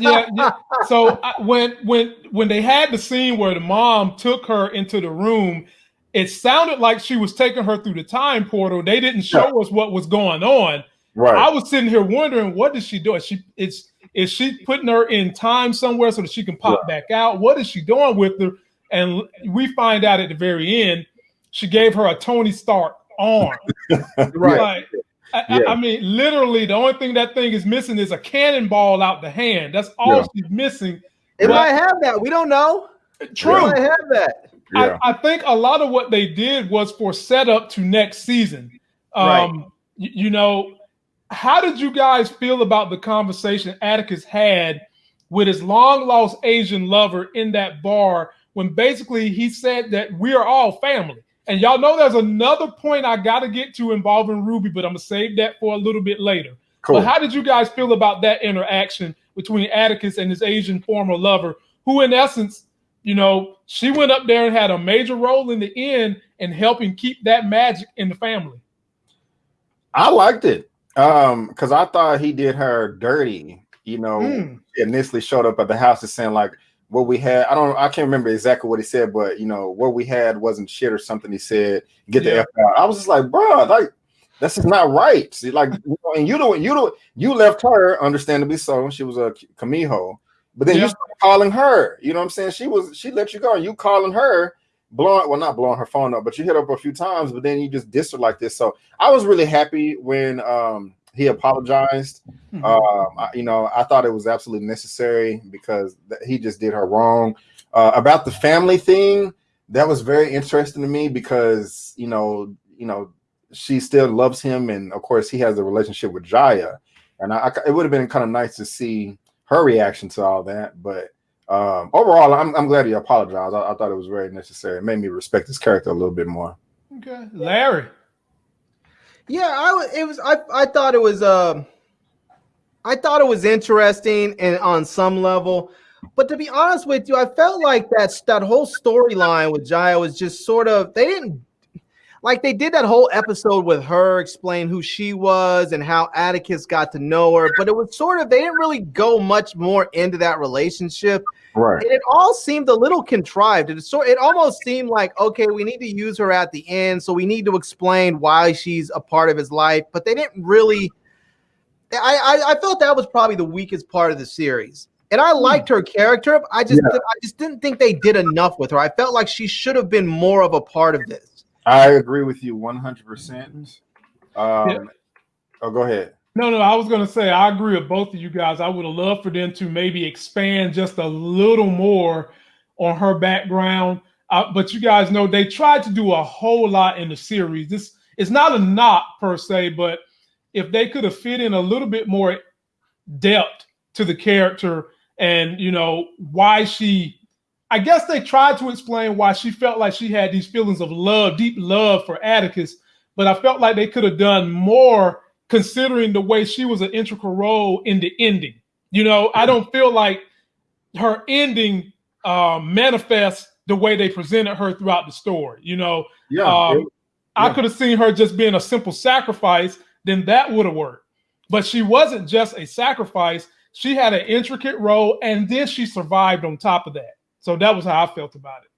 yeah, yeah. So I, when when when they had the scene where the mom took her into the room, it sounded like she was taking her through the time portal. They didn't show us what was going on. Right. I was sitting here wondering, what is she doing? She it's is she putting her in time somewhere so that she can pop back out? What is she doing with her? And we find out at the very end, she gave her a Tony Stark arm. right. Like, I, yeah. I, mean, literally, the only thing that thing is missing is a cannonball out the hand. That's all yeah. she's missing. It but, might have that. We don't know. True. It might have that. Yeah. I, I, think a lot of what they did was for setup to next season. Um, right. you, you know, how did you guys feel about the conversation Atticus had with his long lost Asian lover in that bar when basically he said that we are all family? And y'all know there's another point I got to get to involving Ruby, but I'm going to save that for a little bit later. Cool. But how did you guys feel about that interaction between Atticus and his Asian former lover, who, in essence, you know, she went up there and had a major role in the end in helping keep that magic in the family? I liked it um because I thought he did her dirty. You know, mm. initially showed up at the house and saying like, what we had. I don't. I can't remember exactly what he said, but you know what we had wasn't shit or something. He said, "Get yeah. the f out." I was just like, bro, like that's just not right. See, like, you know, and you know, you know, you left her, understandably so. She was a Kumiho, but then yeah. you started calling her. You know what I'm saying? She was she let you go, and you calling her, blowing well, not blowing her phone up, but you hit up a few times, but then you just diss her like this. So I was really happy when um he apologized. Mm-hmm. Um, I, you know, I thought it was absolutely necessary because he just did her wrong. Uh, about the family thing, that was very interesting to me because you know, you know, she still loves him, and of course, he has a relationship with Jaya, and I, I, it would have been kind of nice to see her reaction to all that. But um, overall, I'm, I'm glad he apologized. I, I thought it was very necessary. It made me respect his character a little bit more. Okay, Larry. Yeah, I it was I I thought it was uh I thought it was interesting and on some level. But to be honest with you, I felt like that that whole storyline with Jaya was just sort of they didn't like they did that whole episode with her explain who she was and how Atticus got to know her, but it was sort of they didn't really go much more into that relationship. Right. And it all seemed a little contrived. It so it almost seemed like okay, we need to use her at the end, so we need to explain why she's a part of his life. But they didn't really. I I, I felt that was probably the weakest part of the series. And I hmm. liked her character. I just yeah. I just didn't think they did enough with her. I felt like she should have been more of a part of this. I agree with you 100%. Um, yeah. Oh, go ahead. No, no, I was going to say I agree with both of you guys. I would have loved for them to maybe expand just a little more on her background. Uh, but you guys know they tried to do a whole lot in the series. This is not a knock per se, but if they could have fit in a little bit more depth to the character and you know why she I guess they tried to explain why she felt like she had these feelings of love, deep love for Atticus, but I felt like they could have done more considering the way she was an integral role in the ending. You know, I don't feel like her ending um, manifests the way they presented her throughout the story. You know, yeah, um, yeah. I could have seen her just being a simple sacrifice, then that would have worked. But she wasn't just a sacrifice; she had an intricate role, and then she survived on top of that. So that was how I felt about it.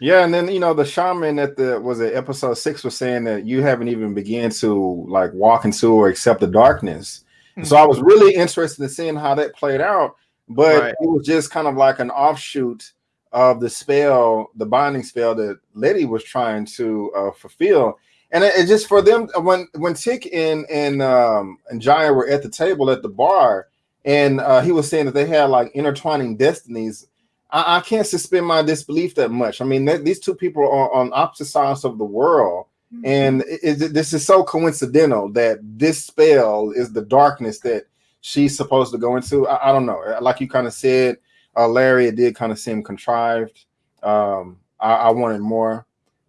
Yeah, and then you know the shaman at the was it episode six was saying that you haven't even began to like walk into or accept the darkness. Mm-hmm. So I was really interested in seeing how that played out, but right. it was just kind of like an offshoot of the spell, the binding spell that Letty was trying to uh, fulfill. And it, it, just for them when when Tick and and um, and Jaya were at the table at the bar, and uh, he was saying that they had like intertwining destinies I, I can't suspend my disbelief that much. I mean, these two people are on opposite sides of the world. Mm-hmm. And it, it, this is so coincidental that this spell is the darkness that she's supposed to go into. I, I don't know. Like you kind of said, uh, Larry, it did kind of seem contrived. Um, I, I, wanted more,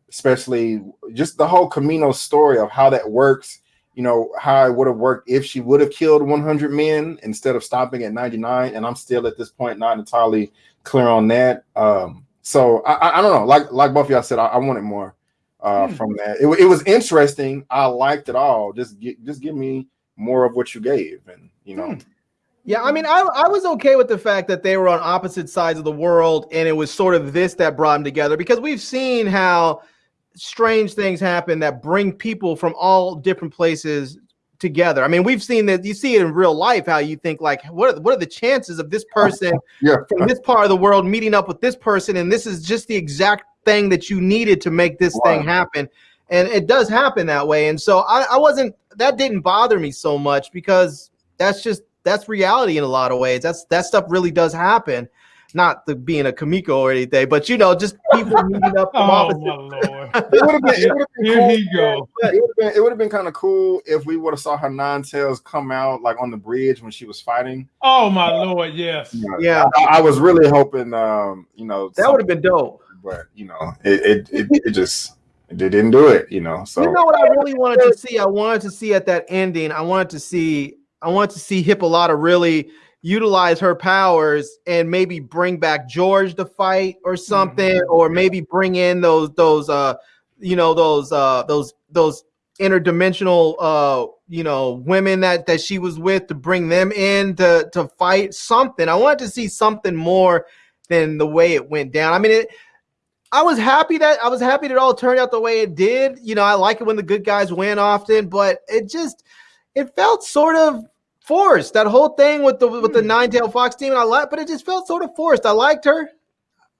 especially just the whole Kumiho story of how that works. You know how it would have worked if she would have killed 100 men instead of stopping at 99. And I'm still at this point not entirely clear on that. Um, so I, I, don't know. Like like both y'all said, I, I wanted more uh, hmm. from that. It, it was interesting. I liked it all. Just get, just give me more of what you gave, and you know. Hmm. Yeah, I mean, I, I was okay with the fact that they were on opposite sides of the world and it was sort of this that brought them together because we've seen how strange things happen that bring people from all different places together. I mean, we've seen that you see it in real life how you think like what are, what are the chances of this person Yeah. from this part of the world meeting up with this person and this is just the exact thing that you needed to make this thing happen. And it does happen that way. And so I, I wasn't that didn't bother me so much because that's just that's reality in a lot of ways. That's that stuff really does happen. Not the being a Kumiho or anything, but you know, just people meeting up from Oh opposite my lord! It would have been, it would've been Here cool. he go. It would have been, it would've been kind of cool if we would have saw her nine tails come out like on the bridge when she was fighting. Oh my lord! Yes. Yeah, I, I was really hoping, um, you know, that would have been dope. but you know, it it, it, it just it didn't do it, you know. So You know what I really wanted to see? I wanted to see at that ending. I wanted to see. I wanted to see Hippolyta really utilize her powers and maybe bring back George to fight or something, or maybe bring in those those uh you know those uh those those interdimensional uh you know women that that she was with to bring them in to to fight something. I wanted to see something more than the way it went down. I mean it I was happy that I was happy that it all turned out the way it did. You know, I like it when the good guys win often, but it just it felt sort of forced. That whole thing with the with the hmm. nine tail fox team, and I like, but it just felt sort of forced. I liked her.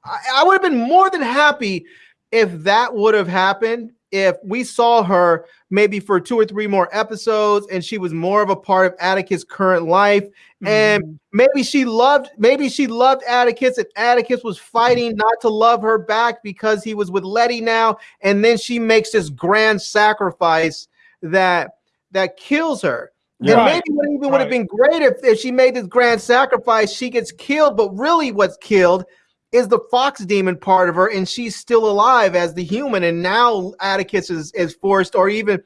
I, I would have been more than happy if that would have happened. If we saw her maybe for two or three more episodes, and she was more of a part of Atticus' current life, and hmm. maybe she loved maybe she loved Atticus and Atticus was fighting not to love her back because he was with Letty now and then she makes this grand sacrifice that that kills her. Then Right. maybe what even would have been great if, if she made this grand sacrifice, she gets killed, but really what's killed is the fox demon part of her, and she's still alive as the human. And now Atticus is, is forced, or even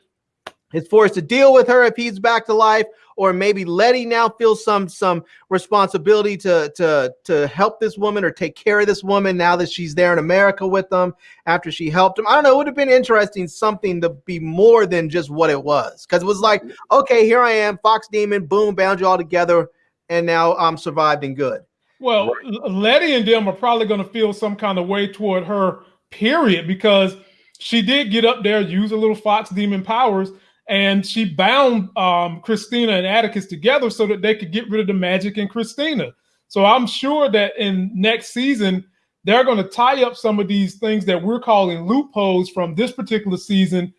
is forced to deal with her if he's back to life, or maybe Letty now feels some some responsibility to to to help this woman or take care of this woman now that she's there in America with them after she helped him. I don't know. It would have been interesting something to be more than just what it was, because it was like, okay, here I am, Fox Demon, boom, bound you all together, and now I'm survived and good. Well, L- Letty and them are probably going to feel some kind of way toward her, period, because she did get up there, use a little fox demon powers, and she bound um, Christina and Atticus together so that they could get rid of the magic in Christina. So I'm sure that in next season, they're going to tie up some of these things that we're calling loopholes from this particular season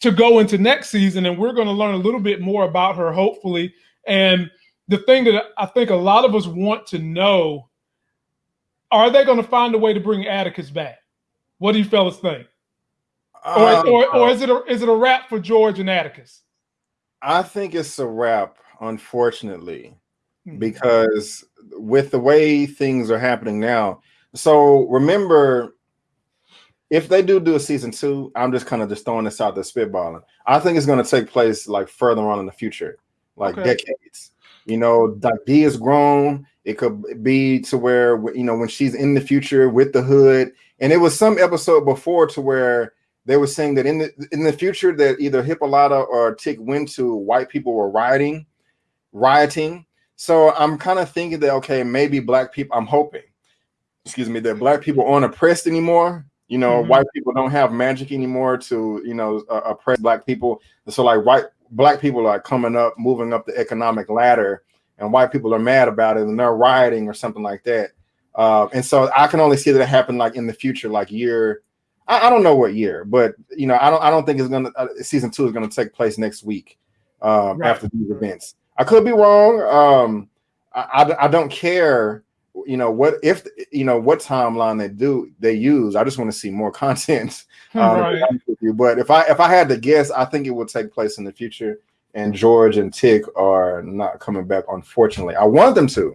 to go into next season. And we're going to learn a little bit more about her, hopefully. And the thing that I think a lot of us want to know are they going to find a way to bring Atticus back? What do you fellas think? Or, Um, or, or is it a, is it a wrap for George and Atticus? I think it's a wrap, unfortunately, Hmm. because with the way things are happening now. So remember, if they do do a season two, I'm just kind of just throwing this out there, spitballing. I think it's going to take place like further on in the future, like Okay. decades. You know, like D is grown. It could be to where you know when she's in the future with the hood, and it was some episode before to where they were saying that in the in the future that either Hippolyta or Tick went to white people were rioting, rioting. So I'm kind of thinking that okay, maybe black people. I'm hoping, excuse me, that black people aren't oppressed anymore. You know, Mhm. white people don't have magic anymore to you know uh, oppress black people. So like white black people are coming up, moving up the economic ladder, and white people are mad about it and they're rioting or something like that. Uh, and so I can only see that it happen like in the future, like year. I, I don't know what year, but you know, I don't. I don't think it's gonna. Uh, season two is gonna take place next week um, Right. after these events. I could be wrong. Um, I, I I don't care. You know what if you know what timeline they do they use. I just want to see more content. be right. you. But if I if I had to guess, I think it would take place in the future. And George and Tick are not coming back, unfortunately. I want them to,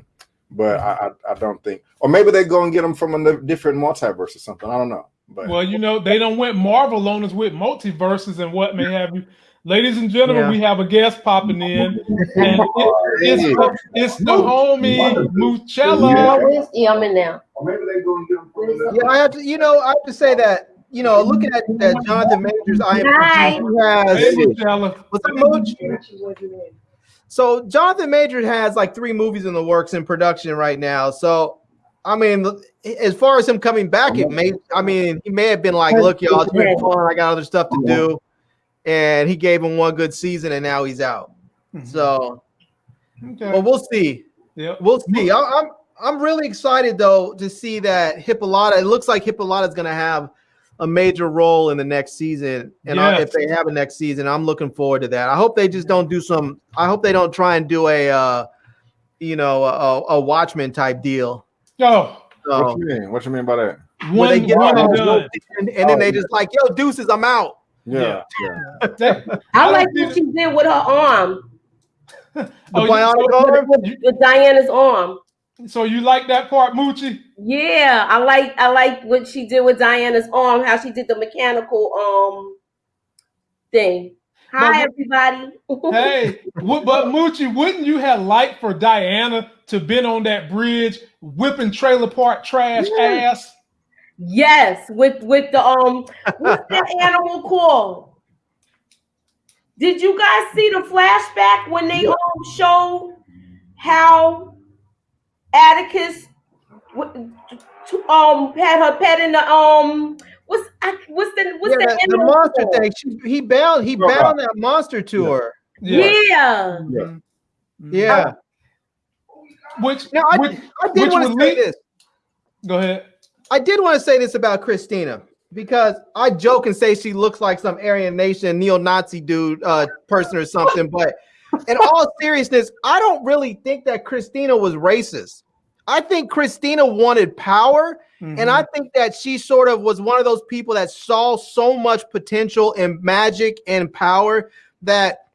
but I I, I don't think. Or maybe they go and get them from a different multiverse or something. I don't know. But Well, you know, they don't went Marvel on us with multiverses and what may have you. Ladies and gentlemen, Yeah. we have a guest popping in, and it, it's, the, it's the homie Muchella. Where's Yummy now? Or maybe they go and get them from the- Yeah, I have to, you know, I have to say that, you know, looking at that Jonathan Majors Hi. IMDb, he Hey, what's up, Mooch? So Jonathan Major has like three movies in the works in production right now. So I mean, as far as him coming back, it may I mean he may have been like, look, y'all, it's been fun. I got other stuff to do. And he gave him one good season and now he's out. Mm-hmm. So okay. well, we'll see. Yeah, we'll see. I, I'm I'm really excited though to see that Hippolyta. It looks like Hippolyta is going to have a major role in the next season. And yes. I, if they have a next season, I'm looking forward to that. I hope they just don't do some. I hope they don't try and do a, uh, you know, a, a Watchmen type deal. Yo, so, what you mean? What you mean by that? One, they get one and, and, and, then they just like, yo, deuces, I'm out. Yeah, yeah. yeah. I like what she did with her arm. the oh, bionic arm with, with Diana's arm. So you like that part, Moochie? Yeah, I like I like what she did with Diana's arm, how she did the mechanical um thing. Hi but, everybody. hey, but Moochie, wouldn't you have liked for Diana to been on that bridge whipping trailer park trash yeah. ass? Yes, with with the um what's that animal called? Did you guys see the flashback when they um showed how Atticus um had her pet in the um what's what's the what's yeah, the, the monster thing? She, he bound he bound that monster to yeah. her. Yeah. Yeah. yeah. Which now I, which, I did want to say this. Go ahead. I did want to say this about Christina because I joke and say she looks like some Aryan Nation neo-Nazi dude uh, person or something, but in all seriousness, I don't really think that Christina was racist. I think Christina wanted power. Mm-hmm. And I think that she sort of was one of those people that saw so much potential and magic and power that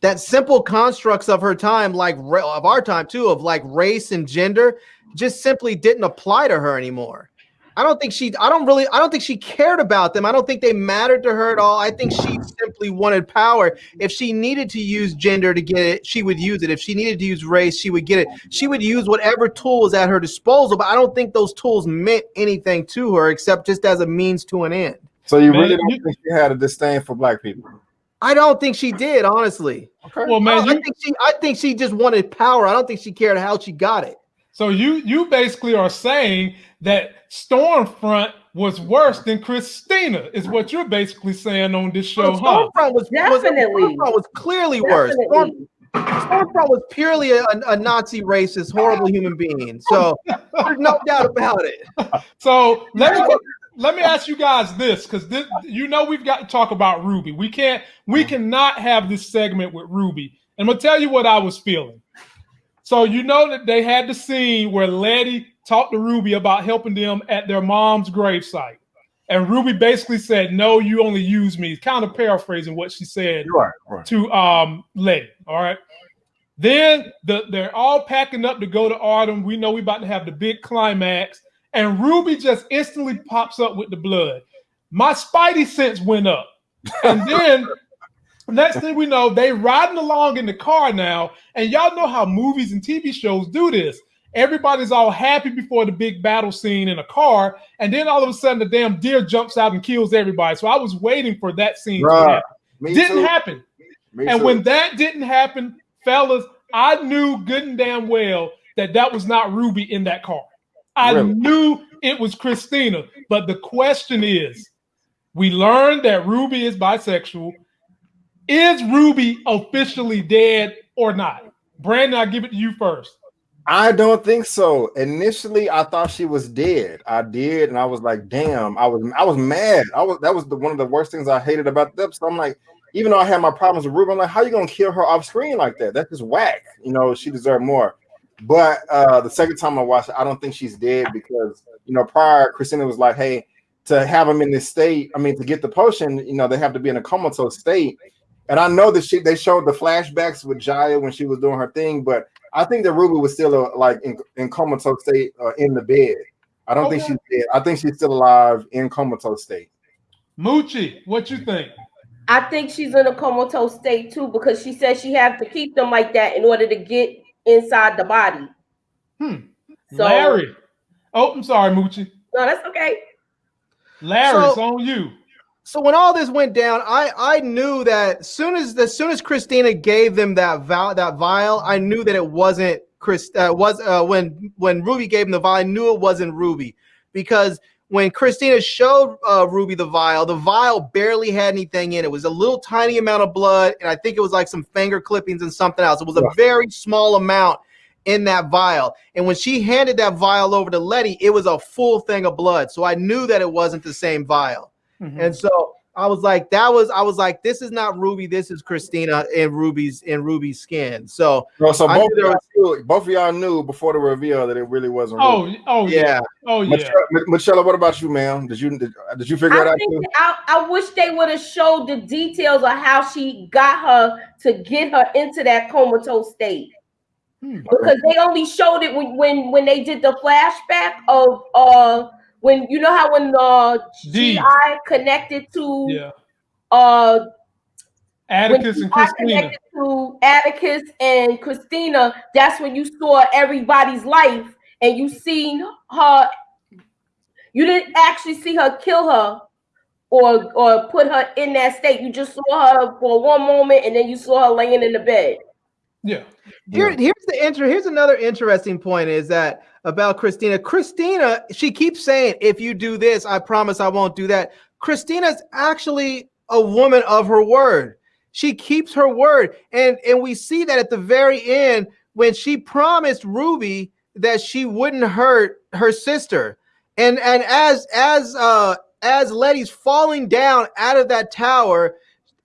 that simple constructs of her time, like of our time too, of like race and gender, just simply didn't apply to her anymore. I don't think she. I don't really. I don't think she cared about them. I don't think they mattered to her at all. I think she simply wanted power. If she needed to use gender to get it, she would use it. If she needed to use race, she would get it. She would use whatever tools at her disposal. But I don't think those tools meant anything to her except just as a means to an end. So you really don't think she had a disdain for black people? I don't think she did, honestly. Okay. Well, man, I, you, I think she. I think she just wanted power. I don't think she cared how she got it. So you you basically are saying that Stormfront was worse than Christina, is what you're basically saying on this show, oh, well, Stormfront huh? was definitely was, Stormfront was clearly worse. Storm, Stormfront was purely a, a, Nazi racist, horrible human being. So there's no doubt about it. So let me let me ask you guys this, because this you know we've got to talk about Ruby. We can't we cannot have this segment with Ruby. And I'm gonna tell you what I was feeling. So you know that they had the scene where Letty talked to Ruby about helping them at their mom's gravesite. And Ruby basically said, No, you only use me. Kind of paraphrasing what she said right, right. to um Letty. All right. Then the, they're all packing up to go to Ardham. We know we're about to have the big climax. And Ruby just instantly pops up with the blood. My spidey sense went up. And then Next thing we know, they riding along in the car now, and y'all know how movies and TV shows do this. Everybody's all happy before the big battle scene in a car, and then all of a sudden the damn deer jumps out and kills everybody. So I was waiting for that scene Bruh, to happen. Didn't too. happen. Me and too. when that didn't happen, fellas, I knew good and damn well that that was not Ruby in that car. I really? knew it was Christina. But the question is, we learned that Ruby is bisexual. Is Ruby officially dead or not? Brandon, I'll give it to you first. I don't think so. Initially, I thought she was dead. I did, and I was like, "Damn!" I was, I was mad. I was that was the, one of the worst things I hated about them. So I'm like, even though I had my problems with Ruby, I'm like, "How you gonna kill her off screen like that? That's just whack." You know, she deserved more. But uh the second time I watched it, I don't think she's dead because you know, prior Christina was like, "Hey, to have them in this state, I mean, to get the potion, you know, they have to be in a comatose state." And I know that she they showed the flashbacks with Jaya when she was doing her thing, but I think that Ruby was still uh, like in, in comatose state uh, in the bed. I don't okay. think she's dead. I think she's still alive in comatose state. Moochie, what you think? I think she's in a comatose state too because she says she have to keep them like that in order to get inside the body. Hmm. So, Larry. Oh, I'm sorry, Moochie. No, that's okay. Larry, so, it's on you. So when all this went down, I I knew that soon as as soon as Christina gave them that vow that vial, I knew that it wasn't Chris. Uh, was uh, when when Ruby gave him the vial, I knew it wasn't Ruby because when Christina showed uh, Ruby the vial, the vial barely had anything in it. It was a little tiny amount of blood, and I think it was like some finger clippings and something else. It was a very small amount in that vial. And when she handed that vial over to Letty, it was a full thing of blood. So I knew that it wasn't the same vial. Mm-hmm. And so I was like, that was I was like, this is not Ruby, this is Christina in Ruby's in Ruby's skin. So, Bro, so both of, y'all knew, both of y'all knew before the reveal that it really wasn't. Oh, Ruby. oh yeah, yeah. oh yeah. Michelle, Michelle, what about you, ma'am? Did you did, did you figure I it out? Too? I, I wish they would have showed the details of how she got her to get her into that comatose state. Hmm. Because they only showed it when, when when they did the flashback of uh when you know how when the GI connected to yeah. uh Atticus and Christina to Atticus and Christina, that's when you saw everybody's life and you seen her. You didn't actually see her kill her or or put her in that state. You just saw her for one moment and then you saw her laying in the bed. Yeah. Here, here's the inter. Here's another interesting point is that about Christina. Christina, she keeps saying, "If you do this, I promise I won't do that." Christina's actually a woman of her word. She keeps her word, and and we see that at the very end when she promised Ruby that she wouldn't hurt her sister, and and as as uh as Letty's falling down out of that tower,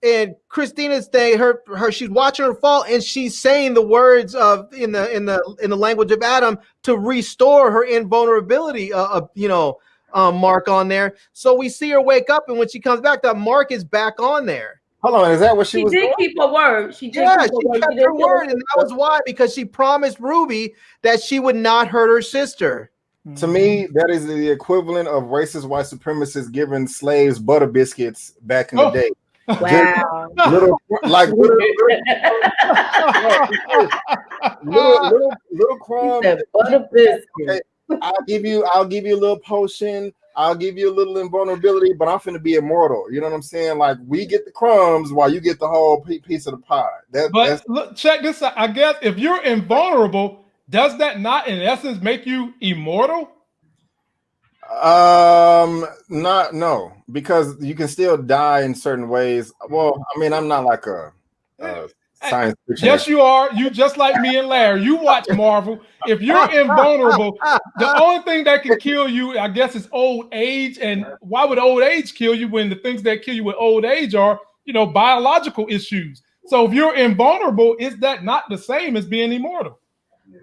and Christina's saying her her she's watching her fall and she's saying the words of in the in the in the language of Adam to restore her invulnerability uh, uh you know um, mark on there. So we see her wake up and when she comes back, that mark is back on there. Hold on, is that what she, she was? Did doing? keep her word. She did. Yeah, she kept her word, and that was why because she promised Ruby that she would not hurt her sister. To me, that is the equivalent of racist white supremacists giving slaves butter biscuits back in oh. the day. Wow. little like little little, little, little crumbs. Okay, I'll give you I'll give you a little potion. I'll give you a little invulnerability, but I'm finna be immortal. You know what I'm saying? Like we get the crumbs while you get the whole piece of the pie. That, but look, check this out. I guess if you're invulnerable, does that not in essence make you immortal? Um, not no, because you can still die in certain ways. Well, I mean, I'm not like a, a science fiction. Yes, you are. You just like me and Larry. You watch Marvel. If you're invulnerable, the only thing that can kill you, I guess, is old age. And why would old age kill you when the things that kill you with old age are, you know, biological issues? So if you're invulnerable, is that not the same as being immortal?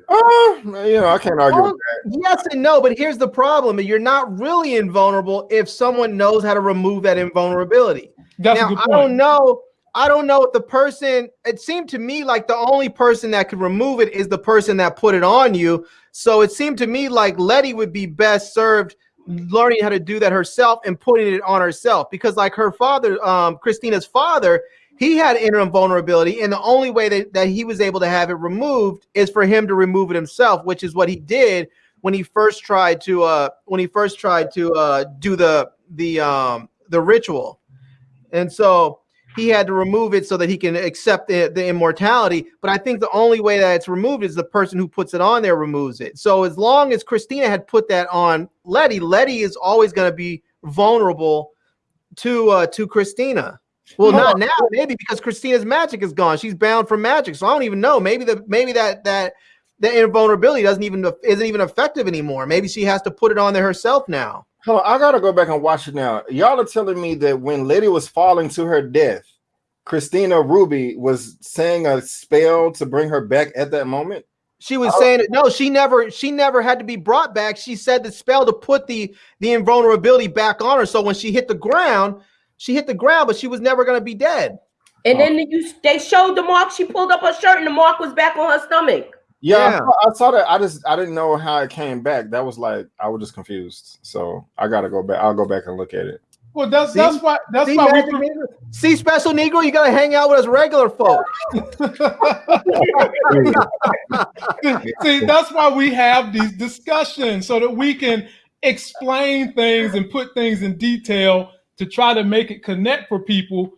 Uh, you know, I can't argue well, with that. Yes and no, but here's the problem: you're not really invulnerable if someone knows how to remove that invulnerability. That's now, I don't know. I don't know if the person. It seemed to me like the only person that could remove it is the person that put it on you. So it seemed to me like Letty would be best served learning how to do that herself and putting it on herself because, like her father, um, Christina's father, he had inner vulnerability, and the only way that, that he was able to have it removed is for him to remove it himself, which is what he did when he first tried to uh when he first tried to uh do the the um the ritual. And so he had to remove it so that he can accept the, the immortality. But I think the only way that it's removed is the person who puts it on there removes it. So as long as Christina had put that on Letty, Letty is always going to be vulnerable to uh, to Christina. Well, not now, maybe because Christina's magic is gone. She's bound for magic. So I don't even know. Maybe the maybe that that that invulnerability doesn't even isn't even effective anymore. Maybe she has to put it on there herself now. Hold on, I gotta go back and watch it now. Y'all are telling me that when Letty was falling to her death, Christina Ruby was saying a spell to bring her back at that moment. She was oh. saying it. No, she never. She never had to be brought back. She said the spell to put the the invulnerability back on her. So when she hit the ground, she hit the ground, but she was never going to be dead. And then oh. you, they showed the mark. She pulled up her shirt, and the mark was back on her stomach. Yeah, yeah. I, saw, I, saw, that. I just I didn't know how it came back. That was like I was just confused. So I gotta go back. I'll go back and look at it. Well, that's see? that's why that's see, why we see special Negro. You gotta hang out with us regular folks. see, that's why we have these discussions so that we can explain things and put things in detail to try to make it connect for people